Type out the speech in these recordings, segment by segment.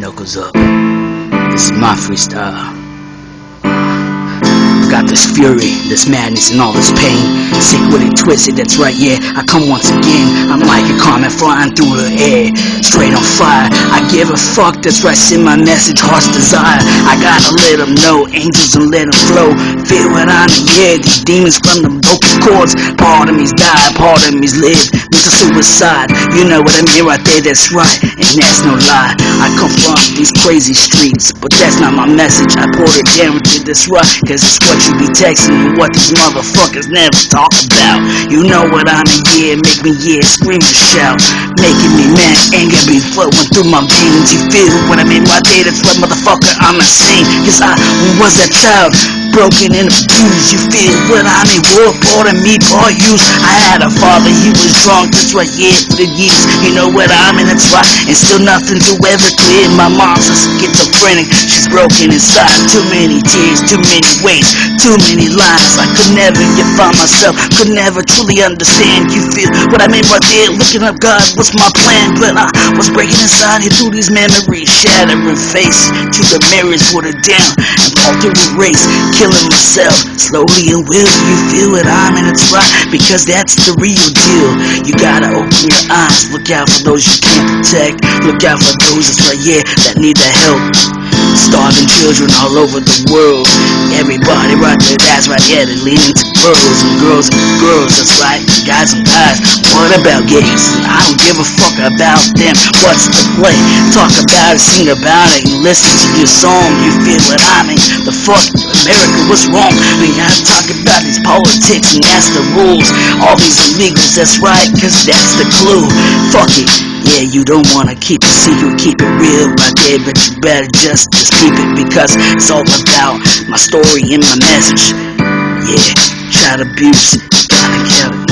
Knuckles up. This is my freestyle. Got this fury, this madness, and all this pain. Sick with it, twisted, that's right, yeah. I come once again. I'm like a comet flying through the air. Straight on fire. I give a fuck, that's right, send my message, heart's desire. I gotta let them know, angels and let them flow. Feel what I'm yeah, these demons from the vocal cords. Part of me's die, part of me's live. Mental suicide, you know what I mean right there, that's right. And that's no lie. I come from these crazy streets, but that's not my message. I pour it down with this right, cause it's what you be texting and what these motherfuckers never talk about. You know what I mean, yeah, make me, yeah, scream and shout. Making me mad, anger be flowing through my veins. You feel what I mean right there, that's what motherfucker I'm insane. Cause I was that child broken and abused. You feel what I mean? War part of me, part used. I had a father, he was drunk, that's right, yeah, for the years. You know what I mean? That's right, and still nothing to ever clear. My mom's a schizophrenic, she's broken inside. Too many tears, too many ways, too many lies. I could never get find myself, could never truly understand. You feel what I mean right there? Looking up God, what's my plan? But I was breaking inside here through these memories, shattering face to the mirrors, it down and through the race killing myself slowly and will. You feel it? I'm in it's right because that's the real deal. You gotta open your eyes look out for those you can't protect. Look out for those that's right yeah that need the help children all over the world everybody right there that's right yeah they're leading to girls and girls and girls that's right guys and guys what about gays I don't give a fuck about them what's the play talk about it sing about it and listen to your song you feel what I mean the fuck America, what's wrong? We gotta talk about these politics and that's the rules. All these illegals, that's right, cause that's the clue. Fuck it. Yeah, you don't wanna keep it secret, keep it real right there, but you better just, just keep it because it's all about my story and my message. Yeah, child abuse, gotta kill it.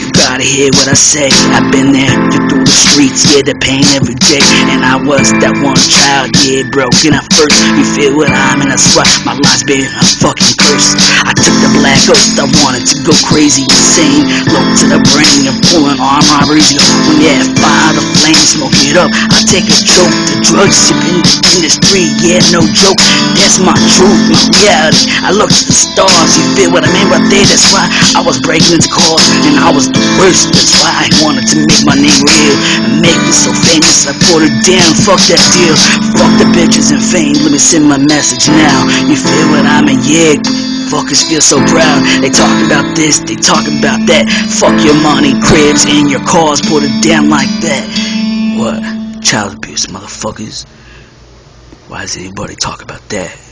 You gotta hear what I say, I've been there, you through the streets, yeah, the pain every day, and I was that one child, yeah, broken at first, you feel what I'm in, that's why my life's been a fucking curse, I took the black oath, I wanted to go crazy, insane, low to the brain, pulling arm yeah, fire the flame, smoke it up, I take a joke, the drugs in the industry, yeah, no joke, that's my truth, my reality, I look to the stars, you feel what I mean right there, that's why I was breaking into cars, and I was the worst, that's why I wanted to make my name real, and make me so famous, I put it down, fuck that deal, fuck the bitches and fame, let me send my message now, you feel what I mean, yeah, Fuckers feel so proud. They talk about this, they talk about that. Fuck your money, cribs, and your cars. Put it down like that. What? Child abuse, motherfuckers. Why does anybody talk about that?